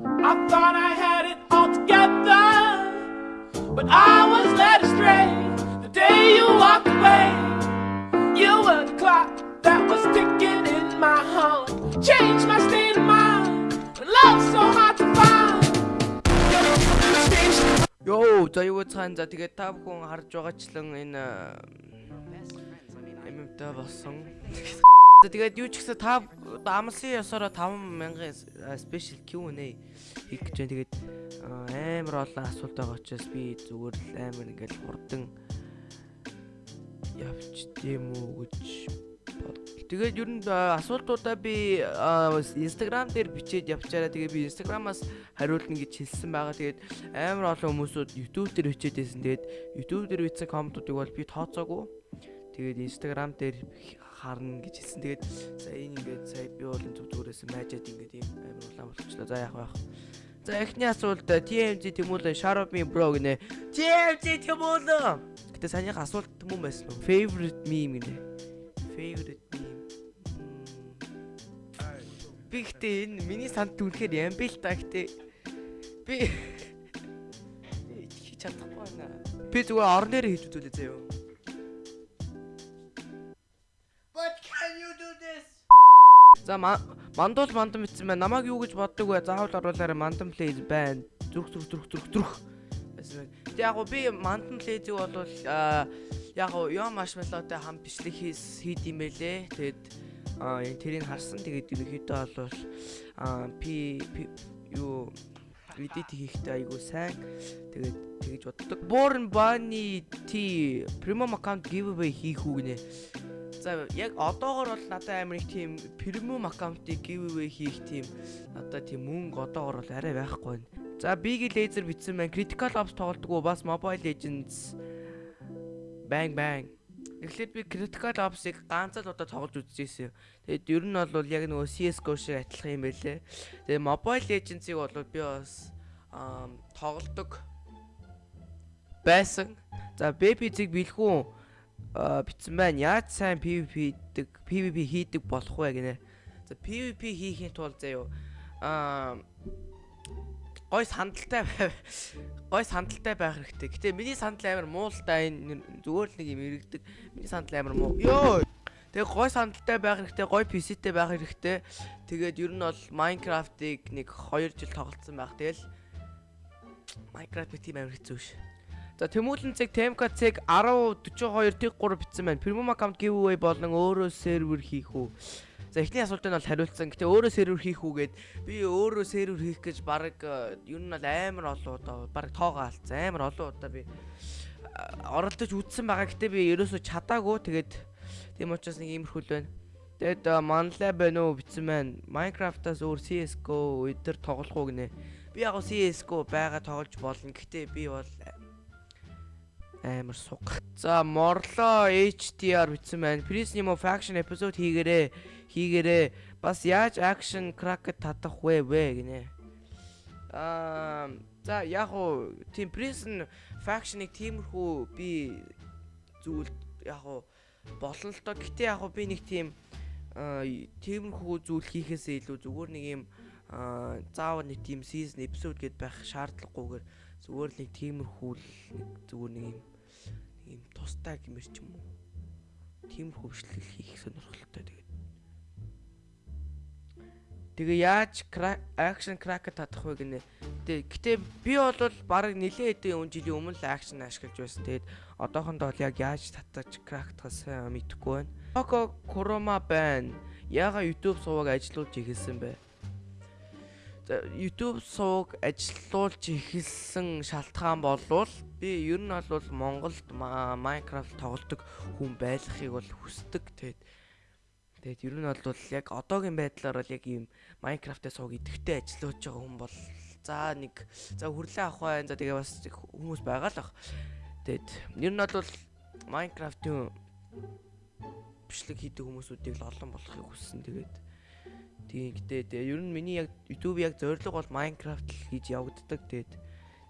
I thought I had it all together, but I was led astray the day you walked away. You were the clock that was ticking in my heart, changed my state of mind. Love's so hard to find. Йоо, за юу цаан за тэгээд та бүхэн харж байгаачлан энэ эмэмтэй болсон. Тэгээд юу ч гэсэн та амлын ёсороо 5000 спешиал Q&A хийх гэж байна. Тэгээд амар олон асуулт байгаа учраас би зүгээр л амар ингээл хурдан явч тийм үү гэж бод. Тэгээд ер нь аа, асуултуудаа би Instagram дээр бичээд явчаараа тэгээд би Instagram-аас хариулна гэж хэлсэн байгаа. Тэгээд амар олон хүмүүсүүд YouTube дээр бичээд байсан. Тэгээд YouTube дээр бичсэн комментуудыг бол би тооцоогүй. Тэгээд Instagram дээр харна гэж хэлсэн. Тэгээд за энэ ингээд сая би бол зүг зүгээрээс майжаад ингээд юм амар улаан болчихлоо. За яах вэ? За эхний асуулт TMZ Тэмүүлэн Sharp me bro гинэ. TMZ Тэмүүлэн. Гэтэ санийх асуулт мөн байсан уу? Favorite meme гинэ. Favorite meme. Би гэтээ энэ миний санд түнхээр юм бэл та гэтээ. Би хийж чадахгүй байна. Би зүгээр орон дээр хийж үзүүлээ заяа. За мандуул мандам битсэн байна. Намайг юу гэж боддог вэ? Заавал оруулаарай мандам плейз байна. Зүрх зүрх зүрх зүрх зүрх. Тэг яг би мандам плейзийг бол аа яг ёо маршмеллотой хам бичлэг хийс хийд юм байлээ. Энэ тэрийг харсан. Тэгээд ерөнхийдөө бол пи юу edit хийхдээ айгуу сайн. Тэгээд тэгэж боддог. Born Bunny T premium account giveaway хийх үү гинэ. За яг одоогор бол надад амар их тийм premium аккаунтыг giveaway хийх тийм надад тийм мөнгө одоогор бол арай байхгүй байна. За Big Laser битсэн байна. Critical Ops тоглодог уу? Бас Mobile Legends Bang bang. Тэгэхээр би Critical Ops-ыг ганц л удаа тоглож үзчихсэн. Тэгээд ер нь бол яг нөгөө CS:GO шиг адилхан юм байлээ. Тэгээд Mobile Legends-ыг бол би бас тоглодог байсан. За Baby Zig бэлхүү битсэн байна. Яаж сайн PVP хийдэг, PVP хийдэг болох вэ гинэ. За PVP хийхин тулд заяо аа гой сандалтай. Гой сандалтай байх хэрэгтэй. Гэтэ миний сандал амар муу л да энэ зүгээр л нэг юм иргэдэг. Миний сандал амар муу. Йоо. Тэгээ гой сандалтай байх хэрэгтэй, гой PC-тэй байх хэрэгтэй. Тэгээд ер нь бол Minecraft-ыг нэг 2 жил тоглолцсон байх. Тэгэл Minecraft би тийм амар хэцүү ш. За Тэмүүлэн цэг Темка цэг 1042 тэг 3 битсэн байна. Premium account giveaway болон өөрөө сервер хийх үү? За эхний асуултанд бол хариулсан. Гэтэ өөрөө сервер хийх үгээд би өөрөө сервер хийх гэж баг ер нь бол амар олон удаа баг тоогоо алдсан. Амар олон удаа би оролдож үзсэн байгаа. Гэтэ би ерөөсөө чадаагүй. Тэгээд тийм учраас нэг иймэрхүү л байна. Тэгэд манлаа байна уу битсэн байна. Minecraft-аас өөр CS:GO өдөр тоглох уу гинэ. Би яг CS:GO байгаа тоглож болно. Гэтэ би бол амар суг. За морлоо HDR битсэн байна. Нимо faction episode хийгээрээ хийгээрээ бас яаж action crack татах вэ вэ гинэ. Аа за яг уу тийм prison faction-ыг тиймэрхүү би зүйл яг уу болно л доо. Гэтэ яг уу би нэг тийм тиймэрхүү зүйл хийхээсээ илүү зүгээр нэг юм заавал нэг тийм season episode гэд байх шаардлагагүйгээр зүгээр л нэг тиймэрхүү л зүгээр нэг юм ийм тустай гэмэр ч юм уу. Тиймэрхүү бичлэг хийх сонирхолтой тэгээд. Тэгээ яаж action crack татах вэ гинэ. Гэтэ би бол баг нилээ хэдэн он жилийн өмнө л action ашиглаж байсан. Тэгээд одоохондоо бол яг яаж татаж crack-тахаа сайн мэдэхгүй байна. Око Курома байна. Яга YouTube суваг ажиллуулж ихэлсэн бэ? YouTube сувг ажиллуулж эхэлсэн шалтгаан болвол би ер нь бол Монголд Minecraft тоглодог хүн байхыг бол хүсдэг. Тэгээд тэгээд ер нь бол яг одоогийн байдлаар бол яг ийм Minecraft-ээс сувг идэвхтэй ажиллаж байгаа хүн бол за нэг за хүрлээ авах байн. За тэгээ бас хүмүүс байгаа л ах. Тэгээд ер нь бол Minecraft-ийн бичлэг хийдэг хүмүүсүүдийг л олон болохыг хүссэн. Тэгээд Тийм гэтээ тэгээ ер нь миний яг YouTube яг зорилго бол Minecraft л хийж явагддаг тэгээд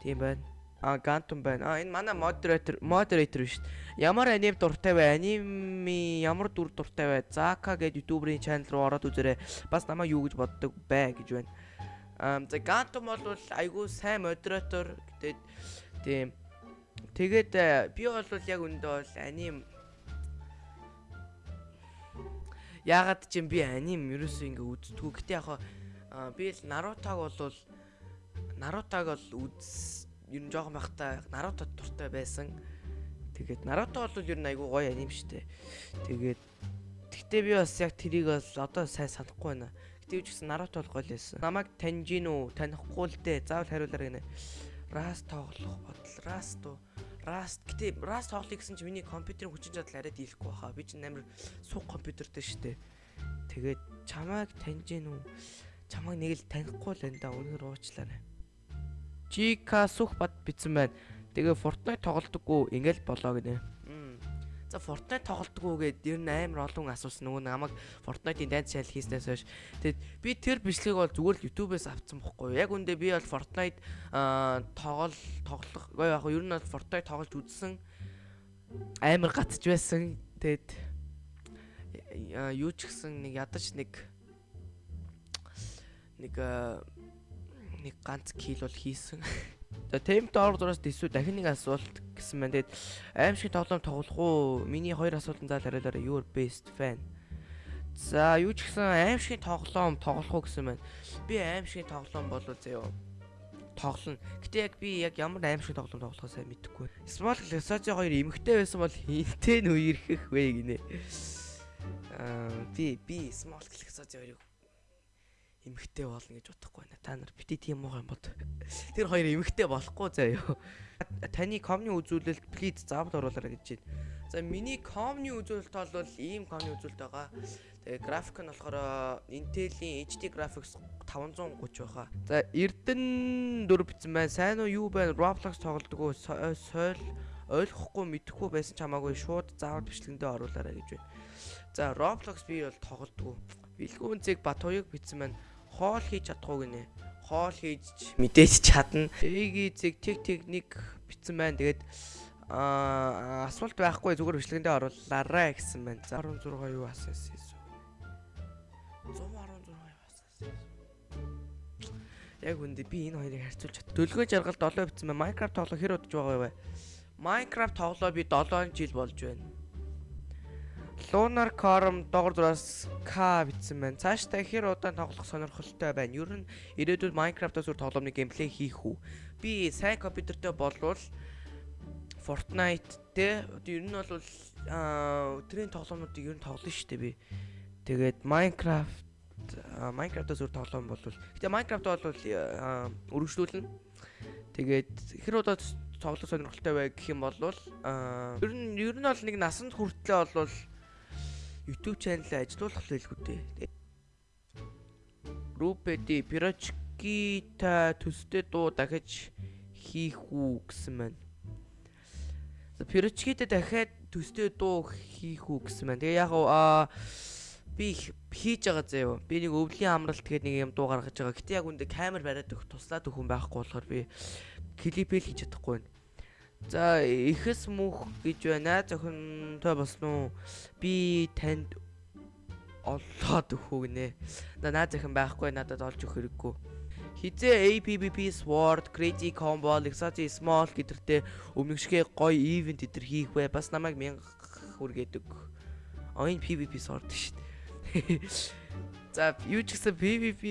тийм байна. А Gantum байна. А энэ манай moderator moderator шүү дээ. Ямар аним дуртай бай? Аними ямар дүр дуртай бай? Zaka гэдэг YouTuber-ийн channel руу ороод үзээрэй. Бас намайг юу гэж боддог бай гэж байна. Аа за Ганtum бол айгүй сайн модератор гэдэг тийм тэгээд э, би бол яг өндөө бол аним Ягаад ч юм би аним ерөөсөө ингээ үздэггүй. Гэтэ яг би л Нарутаг бол Нарутаг бол үз ер нь жоохон байхдаа Наруто дуртай байсан. Тэгээд Наруто бол ер нь айгүй гоё аним штэ. Тэгээд Гэтэ би бас яг тэрийг бол одоо сайн санахгүй байна. Гэтэ юу ч гэсэн Наруто бол гоё лсэн. Намайг таньж гин үү? Танихгүй л дээ. Заавал хариулаарай гинэ. Раст тоглох бодол. Раст уу? Rust гэтээ Rust тоглоё гэсэн чи миний компьютерийн хүчин чадал арай дийлэхгүй баха. Би чинь амар суг компьютертэй штэ. Тэгээд чамайг таньж гин үү? Чамайг нэг л танихгүй л энэ да үнээр уучлаарай. Чика сүх бат битсэн байна. Тэгээ Fortnite тоглодоггүй ингээл болоо гинэ. За Fortnite тоглодоггүй гэд ер нь амар олон асуусан нөгөө намайг Fortnite-ийн дайнд шал хийснээс хойш. Тэгэд би тэр бичлэгийг бол зүгээр л YouTube-ээс авцсан бохгүй. Яг үндэ би бол Fortnite тоглол тоглох яг яг ер нь бол Fortnite тоглож үзсэн амар гатж байсан. Тэгэд юу ч гэсэн нэг ядаж нэг нэг нэг ганц кил бол хийсэн. За темп доор дураас дэсүү дахин нэг асуулт гэсэн байна. Тэгээд аим шиг тоглоом тоглох уу? Миний хоёр асуултанд заал хариулаарай. Your best fan. За юу ч гэсэн аим шиг тоглоом тоглох уу гэсэн байна. Би аим шиг тоглоом болов заяа тоглоно. Гэтэ яг би яг ямар аим шиг тоглоом тоглохоо сайн мэдэхгүй. Small Glassage 2 эмхтэй байсан бол хинтээ нь үерхэх вэ гинэ. Аа би би Small Glassage 2-ыг эмхтэй болно гэж бодохгүй байна. Та нар бити тийм муу юм бод. Тэр хоёр эмхтэй болохгүй заяа. Таны комны үзүүлэлт плиз заавал оруулаарай гэж байна. За миний комны үзүүлэлт бол ийм комны үзүүлэлт байгаа. Тэгээ график нь болохоор Intel-ийн HD graphics 530 байхаа. За Эрдэнэ 4 битсэн байна. Сайн уу юу байна? Roblox тоглодог уу? Сойл ойлгохгүй мэдэхгүй байсан ч хамаагүй шууд заавал бичлэгэндээ оруулаарай гэж байна. За Roblox би бол тоглодог. Бэлгүүн зэг Батуяг битсэн байна хоол хийж чадахгүй гинэ. Хоол хийж мэдээж чадна. Эги зэг тэг техник битсэн байна. Тэгээд аа асуулт байхгүй зүгээр бичлэгэндээ оруулаарай гэсэн байна. 16 юу асаас юм. 116 юу асаас. Яг үндэ би энэ хоёрыг харьцуулж чад. Төлгөө жаргал 7 битсэн байна. Minecraft тоглох хэр удаж байгаа вэ? Minecraft тоглоо би 7 жил болж байна. Lunar Corm доогор дураас К бичсэн байна. Цаашдаа хэр удаан тоглох сонирхолтой байна. Ер нь ирээдүйд Minecraft-аас үр тоглоомны геймплей хийх үү? Би сайн компьютертэй болвол Fortnite те ер нь бол өдрийн тоглоомнуудыг ер нь тоглоно шүү дээ би. Тэгээд Minecraft Minecraft-аас үр тоглоом болвол гэтээ Minecraft бол өргөжлүүлнэ. Тэгээд хэр удаа тоглох сонирхолтой бай гэх юм бол ер нь ер нь бол нэг насанд хүртлээ болвол YouTube channel ажиллуулах хэлгүй дээ. Рупеди пирочкита төстэй дуу дахиж хийх үү гэсэн байна. Пирочкита дахиад төстэй дуу хийх үү гэсэн байна. Тэгээ яг аа би хийж байгаа заяа. Би нэг өвлийн амралт гэдэг нэг юм дуу гаргаж байгаа. Гэтэ яг үндэ камер бариад өгөх туслаад өгөх хүн байхгүй болохоор би клипэл хийж чадахгүй байна. За ихэс мөх гэж байна. Зөвхөнтэй болсон уу? Би танд олоод өгөх гинэ. На наа захин байхгүй надад олж өгөх хэрэггүй. Хизээ APBP Sword, Crazy Combo, Lexati Small гэдэртэй өмнөгшгөө гоё ивент эдэр хийх бай. Бас намайг 1000 хүргээдэг. Оин PVP Sword шүү дээ. За юу ч гэсэн PVP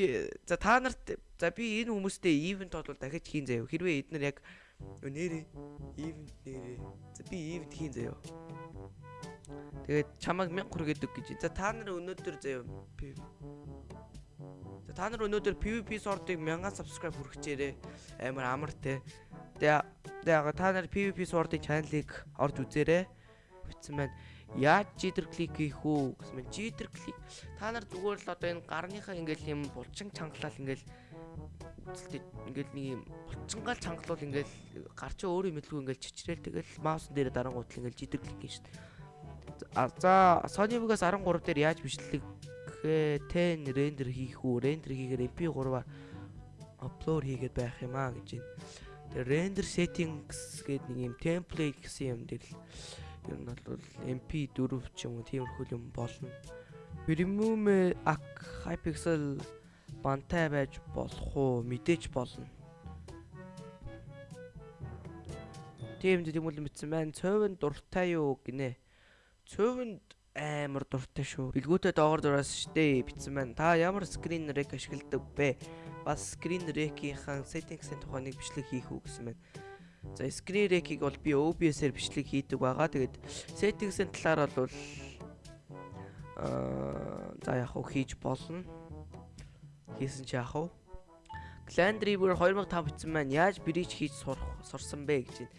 за та нарт за би энэ хүмүүстэй ивент бол дахиж хийн заяа. Хэрвээ эднэр яг Нэрээ ивент нэрээ. За би ивент хийн заяа. Тэгээд чамайг 1000 хүргээд өг гэж. За та нар өнөөдөр заяа. За та нар өнөөдөр PVP сордыг 1000 subscribe хүргэчээрээ. Амар амар те. Тэгээ та нар PVP сордын чаналыг орж үзээрэй. Битсэн байна. Яаж житер клик хийх үү гэсэн мэт житер клик. Та нар зүгээр л одоо энэ гарныхаа ингээл юм булчин чангалал ингээл үзэлтэй ингээл нэг юм булчингаал чангалуул ингээл гар чи өөрөө мэдлгүй ингээл чичрээл тэгэл маус дээр дарангуутал ингээл жидэр клик хийн шүү дээ. За Sony Vegas 13 дээр яаж бичлэг 10 рендер хийх үү? Рендер хийхээр MP3-аар апплод хийгээд байх юм аа гэж байна. Тэгээ render settings гэдэг нэг юм template гэсэн юм дээр л ер нь бол MP4 ч юм уу тиймэрхүү юм болно. Premium Hypixel бантай байж болох уу? Мэдээж болно. Тийм тэгмэл мэдсэн байна. Цовын дуртай юу гинэ. Цовынд амар дуртай шүү. Билгүүтээ доогор дураас штэ битсэн байна. Та ямар скрин рек ашигладаг бэ? Бас скрин рекийн settings-ийн тухай нэг бичлэг хийх үү гэсэн байна. За screen rec-ийг бол би OBS-ээр бичлэг хийдэг байгаа. Тэгээд settings-ийн талаар бол аа за яг хөө хийж болно. Хийсэн чи яг хөө Clan Driver 2005 бичсэн маань яаж брич хийж сурах сурсан бэ гэж байна.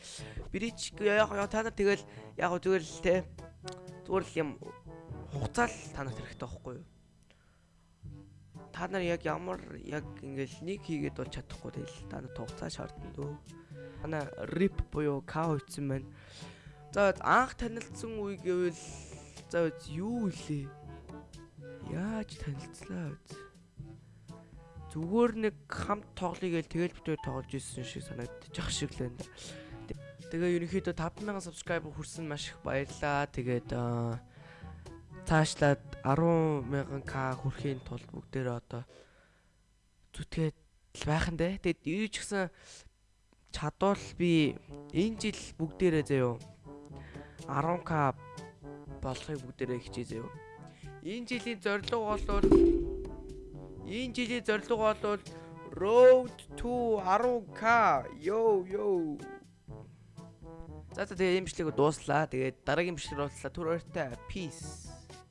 Брич яг та нар тэгэл яг зүгээр л те зүгээр л юм хугацаа л та нарт хэрэгтэй байхгүй юу? Та нар яг ямар яг ингээл нэг хийгээд бол чадахгүй тэгэл та нарт хугацаа шаардна дөө. Манай rip буюу cow хийсэн байна. За анх танилцсан үе гэвэл за юу илээ? Яаж танилцлаа вэ? зүгээр нэг хамт тоглоё гээл тэгэл битүү тоглож ирсэн шиг санагдчих шиг л байна. Тэгээ ерөнхийдөө 5000 subscriber хүрсэн маш их баярлаа. Тэгээд цаашлаад 10000k хүрэхийн тулд бүгдээрээ одоо зүтгээд байх нь дээ. Тэгээд юу ч гэсэн чадвал би энэ жил бүгдээрээ заяо 10k болохыг бүгдээрээ хичээ заяо. Энэ жилийн зорилго бол Энэ жилийн зорилго бол Road to 10k. Йоо йоо. За за тэгээ бичлэг дууслаа. Тэгээд дараагийн бичлэг боллоо. Түр ойртой. Peace.